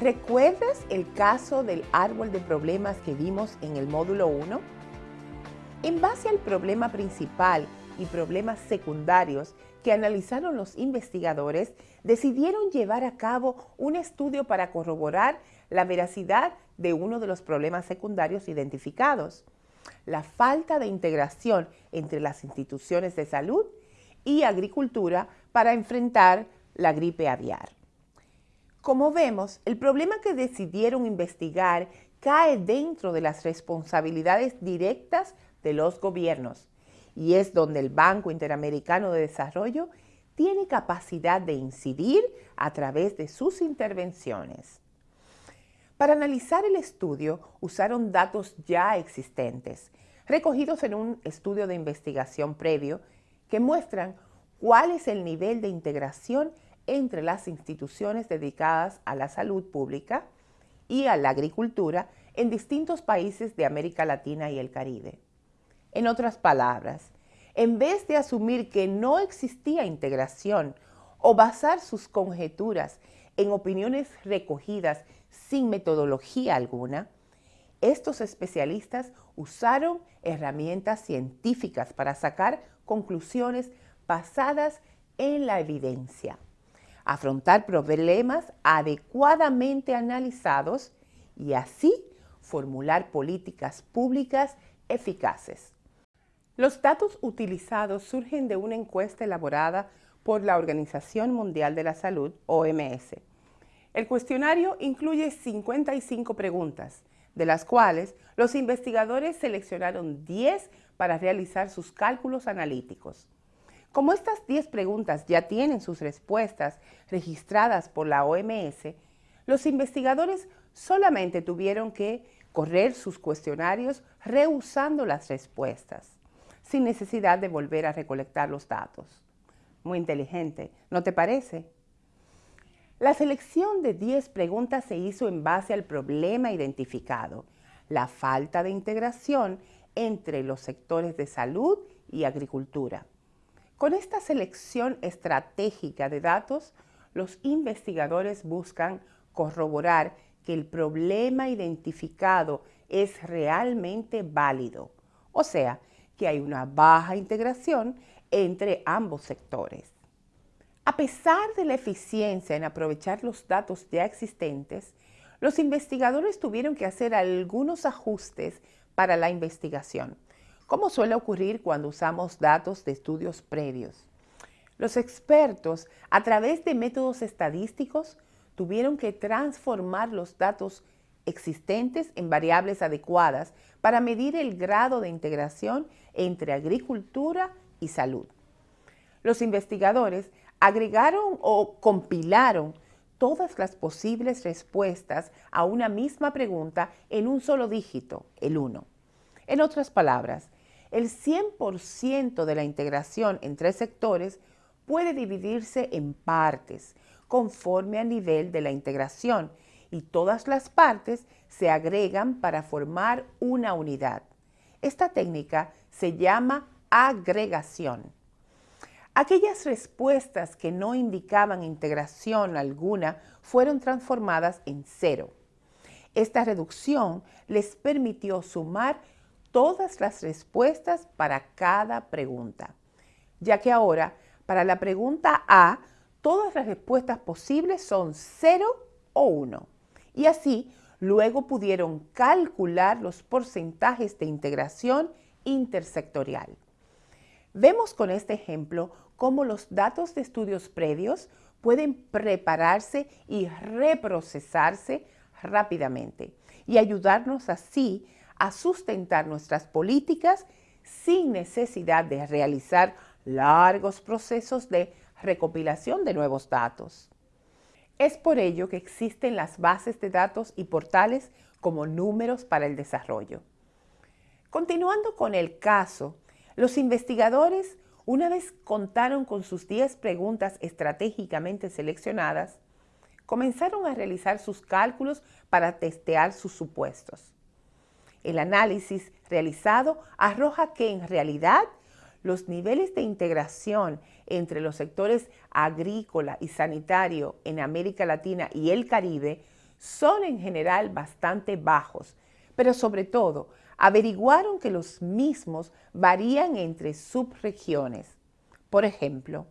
¿Recuerdas el caso del árbol de problemas que vimos en el módulo 1? En base al problema principal y problemas secundarios que analizaron los investigadores, decidieron llevar a cabo un estudio para corroborar la veracidad de uno de los problemas secundarios identificados, la falta de integración entre las instituciones de salud y agricultura para enfrentar la gripe aviar. Como vemos, el problema que decidieron investigar cae dentro de las responsabilidades directas de los gobiernos y es donde el Banco Interamericano de Desarrollo tiene capacidad de incidir a través de sus intervenciones. Para analizar el estudio usaron datos ya existentes, recogidos en un estudio de investigación previo que muestran cuál es el nivel de integración entre las instituciones dedicadas a la salud pública y a la agricultura en distintos países de América Latina y el Caribe. En otras palabras, en vez de asumir que no existía integración o basar sus conjeturas en opiniones recogidas sin metodología alguna, estos especialistas usaron herramientas científicas para sacar conclusiones basadas en la evidencia, afrontar problemas adecuadamente analizados y así formular políticas públicas eficaces. Los datos utilizados surgen de una encuesta elaborada por la Organización Mundial de la Salud, OMS. El cuestionario incluye 55 preguntas, de las cuales los investigadores seleccionaron 10 para realizar sus cálculos analíticos. Como estas 10 preguntas ya tienen sus respuestas registradas por la OMS, los investigadores solamente tuvieron que correr sus cuestionarios rehusando las respuestas, sin necesidad de volver a recolectar los datos. Muy inteligente, ¿no te parece? La selección de 10 preguntas se hizo en base al problema identificado, la falta de integración entre los sectores de salud y agricultura. Con esta selección estratégica de datos, los investigadores buscan corroborar que el problema identificado es realmente válido, o sea, que hay una baja integración entre ambos sectores. A pesar de la eficiencia en aprovechar los datos ya existentes, los investigadores tuvieron que hacer algunos ajustes para la investigación como suele ocurrir cuando usamos datos de estudios previos. Los expertos, a través de métodos estadísticos, tuvieron que transformar los datos existentes en variables adecuadas para medir el grado de integración entre agricultura y salud. Los investigadores agregaron o compilaron todas las posibles respuestas a una misma pregunta en un solo dígito, el 1. En otras palabras, el 100% de la integración entre sectores puede dividirse en partes conforme al nivel de la integración y todas las partes se agregan para formar una unidad. Esta técnica se llama agregación. Aquellas respuestas que no indicaban integración alguna fueron transformadas en cero. Esta reducción les permitió sumar todas las respuestas para cada pregunta, ya que ahora para la pregunta A todas las respuestas posibles son 0 o 1 y así luego pudieron calcular los porcentajes de integración intersectorial. Vemos con este ejemplo cómo los datos de estudios previos pueden prepararse y reprocesarse rápidamente y ayudarnos así a sustentar nuestras políticas sin necesidad de realizar largos procesos de recopilación de nuevos datos. Es por ello que existen las bases de datos y portales como números para el desarrollo. Continuando con el caso, los investigadores, una vez contaron con sus 10 preguntas estratégicamente seleccionadas, comenzaron a realizar sus cálculos para testear sus supuestos. El análisis realizado arroja que en realidad los niveles de integración entre los sectores agrícola y sanitario en América Latina y el Caribe son en general bastante bajos, pero sobre todo averiguaron que los mismos varían entre subregiones. Por ejemplo,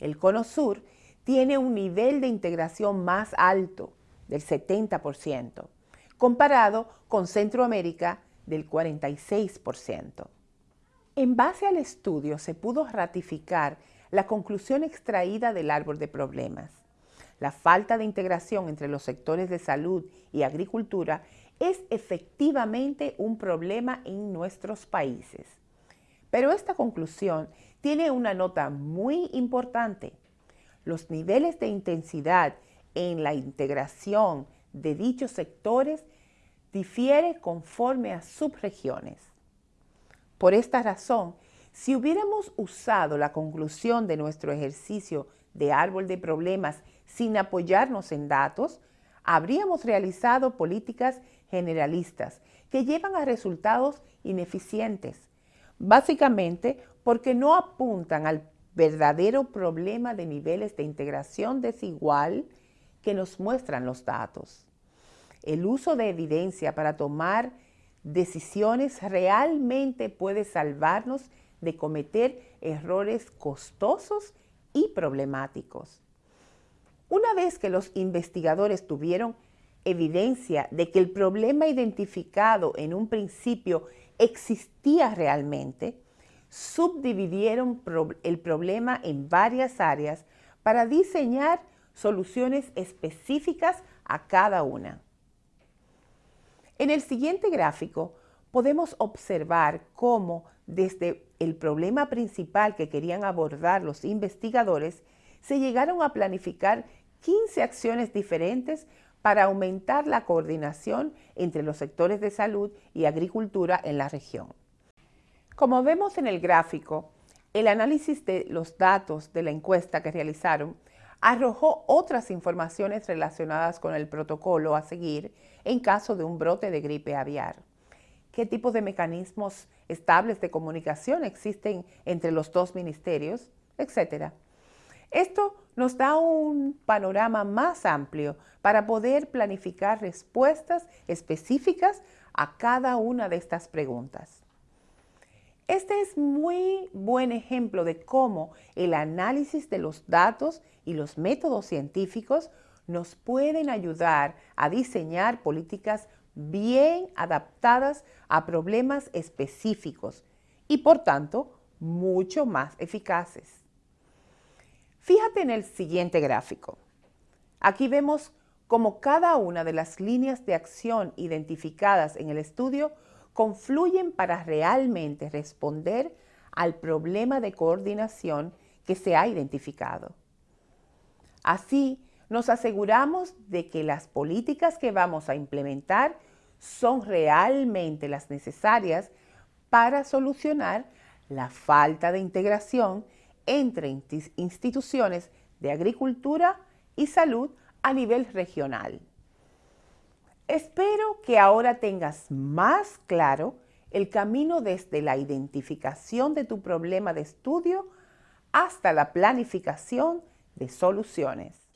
el Cono Sur tiene un nivel de integración más alto, del 70%, comparado con Centroamérica del 46%. En base al estudio se pudo ratificar la conclusión extraída del árbol de problemas. La falta de integración entre los sectores de salud y agricultura es efectivamente un problema en nuestros países. Pero esta conclusión tiene una nota muy importante. Los niveles de intensidad en la integración de dichos sectores difiere conforme a subregiones. Por esta razón, si hubiéramos usado la conclusión de nuestro ejercicio de árbol de problemas sin apoyarnos en datos, habríamos realizado políticas generalistas que llevan a resultados ineficientes, básicamente porque no apuntan al verdadero problema de niveles de integración desigual que nos muestran los datos. El uso de evidencia para tomar decisiones realmente puede salvarnos de cometer errores costosos y problemáticos. Una vez que los investigadores tuvieron evidencia de que el problema identificado en un principio existía realmente, subdividieron el problema en varias áreas para diseñar soluciones específicas a cada una. En el siguiente gráfico podemos observar cómo desde el problema principal que querían abordar los investigadores, se llegaron a planificar 15 acciones diferentes para aumentar la coordinación entre los sectores de salud y agricultura en la región. Como vemos en el gráfico, el análisis de los datos de la encuesta que realizaron arrojó otras informaciones relacionadas con el protocolo a seguir en caso de un brote de gripe aviar. ¿Qué tipos de mecanismos estables de comunicación existen entre los dos ministerios? Etcétera. Esto nos da un panorama más amplio para poder planificar respuestas específicas a cada una de estas preguntas. Este es muy buen ejemplo de cómo el análisis de los datos y los métodos científicos nos pueden ayudar a diseñar políticas bien adaptadas a problemas específicos y por tanto mucho más eficaces. Fíjate en el siguiente gráfico. Aquí vemos cómo cada una de las líneas de acción identificadas en el estudio confluyen para realmente responder al problema de coordinación que se ha identificado. Así, nos aseguramos de que las políticas que vamos a implementar son realmente las necesarias para solucionar la falta de integración entre instituciones de agricultura y salud a nivel regional. Espero que ahora tengas más claro el camino desde la identificación de tu problema de estudio hasta la planificación de soluciones.